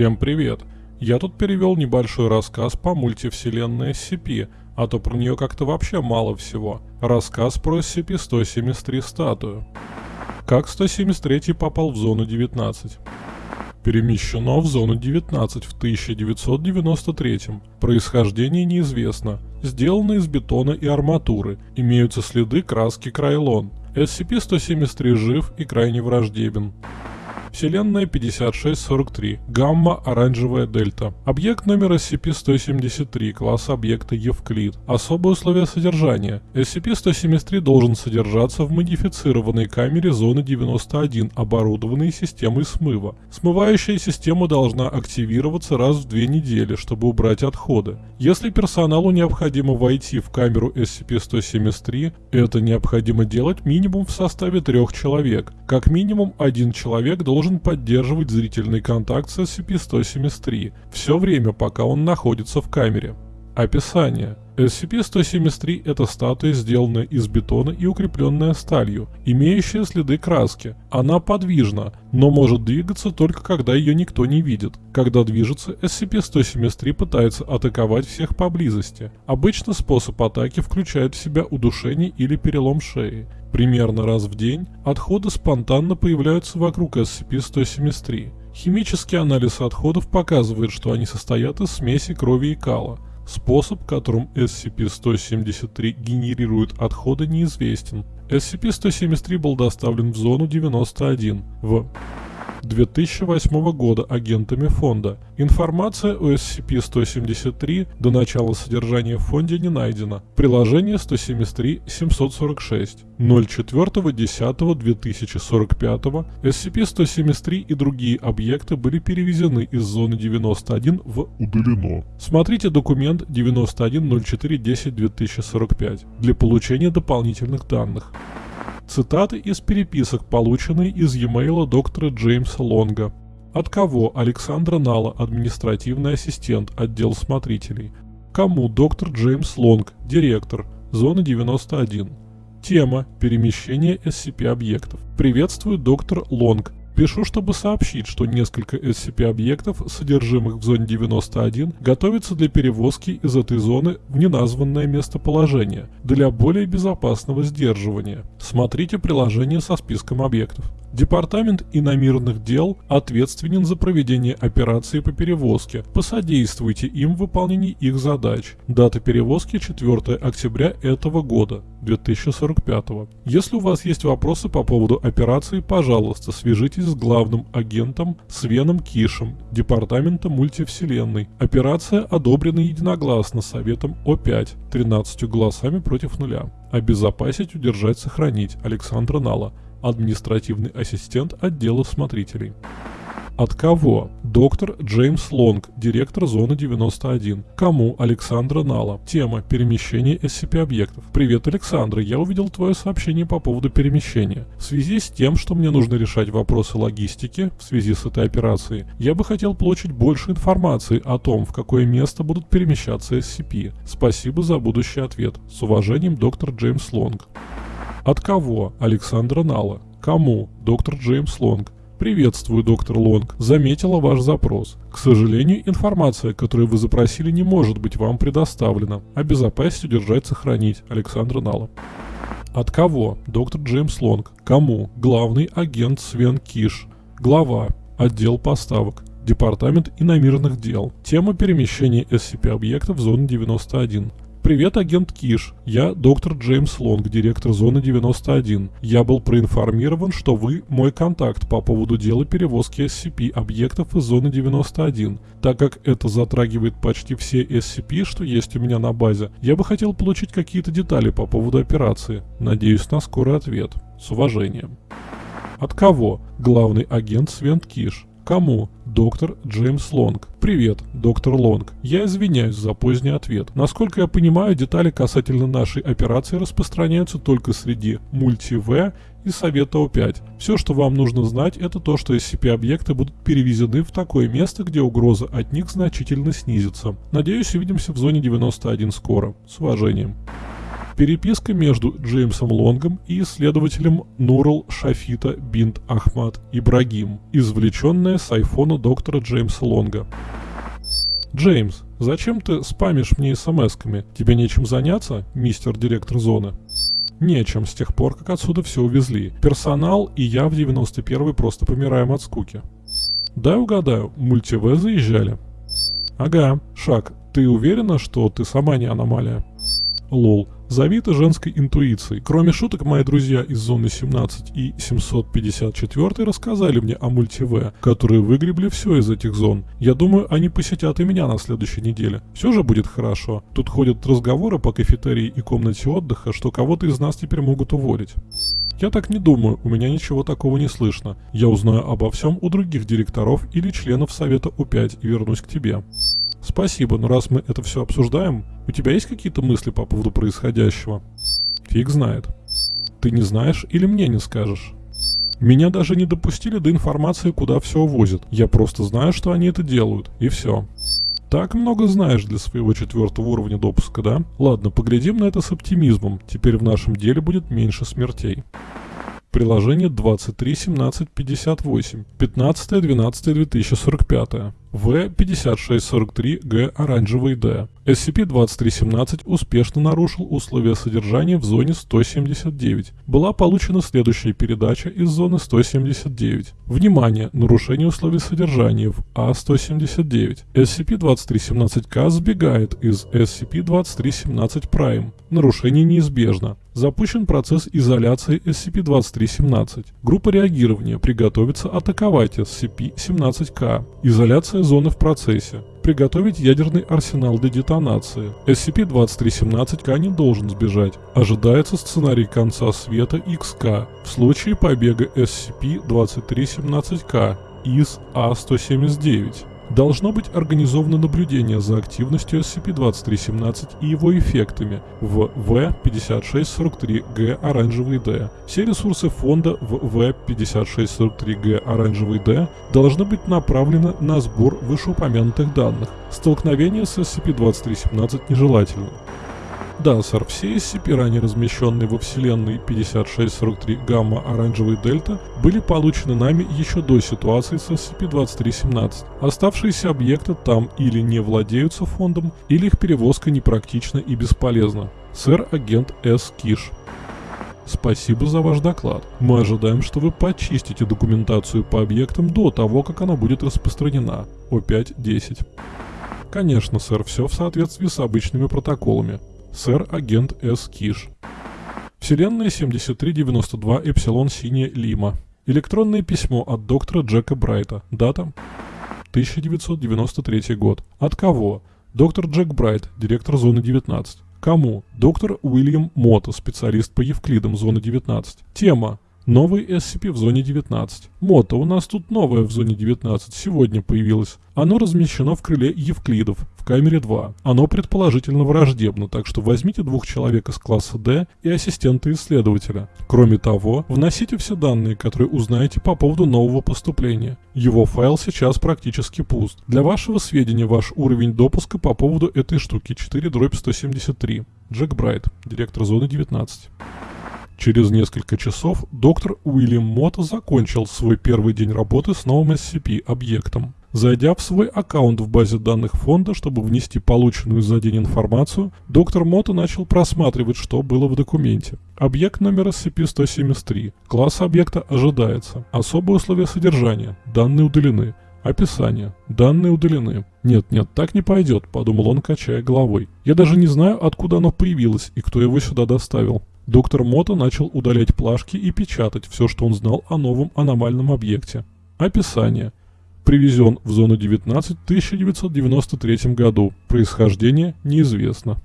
Всем привет! Я тут перевел небольшой рассказ по мультивселенной SCP, а то про нее как-то вообще мало всего. Рассказ про SCP-173 статую. Как 173 попал в зону 19? Перемещено в зону 19 в 1993. Происхождение неизвестно. Сделано из бетона и арматуры. Имеются следы краски Крайлон. SCP-173 жив и крайне враждебен. Вселенная 5643. Гамма оранжевая дельта. Объект номер SCP-173, класс объекта Евклид. Особые условия содержания. SCP-173 должен содержаться в модифицированной камере зоны 91, оборудованной системой смыва. Смывающая система должна активироваться раз в две недели, чтобы убрать отходы. Если персоналу необходимо войти в камеру SCP-173, это необходимо делать минимум в составе трех человек. Как минимум один человек должен должен поддерживать зрительный контакт с SCP-173 все время, пока он находится в камере. Описание. SCP-173 – это статуя, сделанная из бетона и укрепленная сталью, имеющая следы краски. Она подвижна, но может двигаться только когда ее никто не видит. Когда движется, SCP-173 пытается атаковать всех поблизости. Обычно способ атаки включает в себя удушение или перелом шеи. Примерно раз в день отходы спонтанно появляются вокруг SCP-173. Химический анализ отходов показывает, что они состоят из смеси крови и кала. Способ, которым SCP-173 генерирует отходы, неизвестен. SCP-173 был доставлен в зону 91 в 2008 года агентами фонда. Информация о SCP-173 до начала содержания в фонде не найдена. Приложение 173-746. 04.10.2045 SCP-173 и другие объекты были перевезены из зоны 91 в «Удалено». Смотрите документ 91.04.10.2045 для получения дополнительных данных. Цитаты из переписок, полученные из e-mail доктора Джеймса Лонга. От кого Александра Нала, административный ассистент, отдел смотрителей? Кому доктор Джеймс Лонг, директор, зона 91? Тема «Перемещение SCP-объектов». Приветствую, доктор Лонг. Пишу, чтобы сообщить, что несколько SCP-объектов, содержимых в зоне 91, готовятся для перевозки из этой зоны в неназванное местоположение для более безопасного сдерживания. Смотрите приложение со списком объектов. Департамент иномирных дел ответственен за проведение операции по перевозке. Посодействуйте им в выполнении их задач. Дата перевозки 4 октября этого года, 2045. Если у вас есть вопросы по поводу операции, пожалуйста, свяжитесь с главным агентом Свеном Кишем, Департамента мультивселенной. Операция одобрена единогласно Советом О5, 13 голосами против нуля. Обезопасить, удержать, сохранить. Александра Нала административный ассистент отдела смотрителей. От кого? Доктор Джеймс Лонг, директор зоны 91. Кому? Александра Нала. Тема перемещение SCP-объектов. Привет, Александра, я увидел твое сообщение по поводу перемещения. В связи с тем, что мне нужно решать вопросы логистики в связи с этой операцией, я бы хотел получить больше информации о том, в какое место будут перемещаться SCP. Спасибо за будущий ответ. С уважением, доктор Джеймс Лонг. От кого? Александра Нала. Кому? Доктор Джеймс Лонг. Приветствую, доктор Лонг. Заметила ваш запрос. К сожалению, информация, которую вы запросили, не может быть вам предоставлена. Обезопасить, удержать, сохранить. Александра Нала. От кого? Доктор Джеймс Лонг. Кому? Главный агент Свен Киш. Глава. Отдел поставок. Департамент иномирных дел. Тема перемещения SCP-объектов в зону 91. Привет, агент Киш. Я доктор Джеймс Лонг, директор зоны 91. Я был проинформирован, что вы мой контакт по поводу дела перевозки SCP объектов из зоны 91. Так как это затрагивает почти все SCP, что есть у меня на базе, я бы хотел получить какие-то детали по поводу операции. Надеюсь на скорый ответ. С уважением. От кого? Главный агент Свент Киш. Кому? Доктор Джеймс Лонг. Привет, доктор Лонг. Я извиняюсь за поздний ответ. Насколько я понимаю, детали касательно нашей операции распространяются только среди мульти-В и Совета О5. Все, что вам нужно знать, это то, что SCP-объекты будут перевезены в такое место, где угроза от них значительно снизится. Надеюсь, увидимся в зоне 91 скоро. С уважением. Переписка между Джеймсом Лонгом и исследователем Нурал Шафита Бинт Ахмад Ибрагим, извлеченная с айфона доктора Джеймса Лонга. Джеймс, зачем ты спамишь мне смс-ками? Тебе нечем заняться, мистер директор зоны? Нечем, с тех пор, как отсюда все увезли. Персонал и я в 91-й просто помираем от скуки. Дай угадаю, мультиве заезжали? Ага, Шаг, ты уверена, что ты сама не аномалия? Лол, завита женской интуицией. Кроме шуток, мои друзья из зоны 17 и 754 рассказали мне о мультиве, которые выгребли все из этих зон. Я думаю, они посетят и меня на следующей неделе. Все же будет хорошо. Тут ходят разговоры по кафетерии и комнате отдыха, что кого-то из нас теперь могут уволить. Я так не думаю, у меня ничего такого не слышно. Я узнаю обо всем у других директоров или членов совета У5 и вернусь к тебе. Спасибо, но раз мы это все обсуждаем, у тебя есть какие-то мысли по поводу происходящего? Фиг знает. Ты не знаешь или мне не скажешь? Меня даже не допустили до информации, куда все увозят. Я просто знаю, что они это делают, и все. Так много знаешь для своего четвертого уровня допуска, да? Ладно, поглядим на это с оптимизмом. Теперь в нашем деле будет меньше смертей. Приложение 23.17.58. 15.12.2045. В-5643Г оранжевый Д. SCP-2317 успешно нарушил условия содержания в зоне 179. Была получена следующая передача из зоны 179. Внимание! Нарушение условий содержания в А-179. SCP-2317К сбегает из SCP-2317 Prime. Нарушение неизбежно. Запущен процесс изоляции SCP-2317. Группа реагирования приготовится атаковать SCP-17К. Изоляция зоны в процессе. Приготовить ядерный арсенал для детонации. SCP-2317К не должен сбежать. Ожидается сценарий конца света XK в случае побега SCP-2317К из А-179 должно быть организовано наблюдение за активностью SCP-2317 и его эффектами в В-5643Г оранжевый Д. Все ресурсы фонда в В-5643Г оранжевый Д должны быть направлены на сбор вышеупомянутых данных. Столкновение с SCP-2317 нежелательно. Да, сэр, все SCP, ранее размещенные во вселенной 5643 гамма оранжевый дельта, были получены нами еще до ситуации с SCP-2317. Оставшиеся объекты там или не владеются фондом, или их перевозка непрактична и бесполезна. Сэр агент С. Киш. Спасибо за ваш доклад. Мы ожидаем, что вы почистите документацию по объектам до того, как она будет распространена. О5-10. Конечно, сэр, все в соответствии с обычными протоколами сэр-агент С. Киш. Вселенная 7392 Эпсилон Синяя Лима. Электронное письмо от доктора Джека Брайта. Дата 1993 год. От кого? Доктор Джек Брайт, директор зоны 19. Кому? Доктор Уильям Мото, специалист по Евклидам, зоны 19. Тема. Новый SCP в зоне 19. Мото, у нас тут новое в зоне 19, сегодня появилось. Оно размещено в крыле Евклидов, в камере 2. Оно предположительно враждебно, так что возьмите двух человек из класса D и ассистента исследователя. Кроме того, вносите все данные, которые узнаете по поводу нового поступления. Его файл сейчас практически пуст. Для вашего сведения, ваш уровень допуска по поводу этой штуки 4 дробь 173. Джек Брайт, директор зоны 19. Через несколько часов доктор Уильям Мотт закончил свой первый день работы с новым SCP-объектом. Зайдя в свой аккаунт в базе данных фонда, чтобы внести полученную за день информацию, доктор Мото начал просматривать, что было в документе. Объект номер SCP-173. Класс объекта ожидается. Особые условия содержания. Данные удалены. Описание. Данные удалены. Нет, нет, так не пойдет, подумал он, качая головой. Я даже не знаю, откуда оно появилось и кто его сюда доставил. Доктор Мото начал удалять плашки и печатать все, что он знал о новом аномальном объекте. Описание. Привезен в зону 19 в 1993 году. Происхождение неизвестно.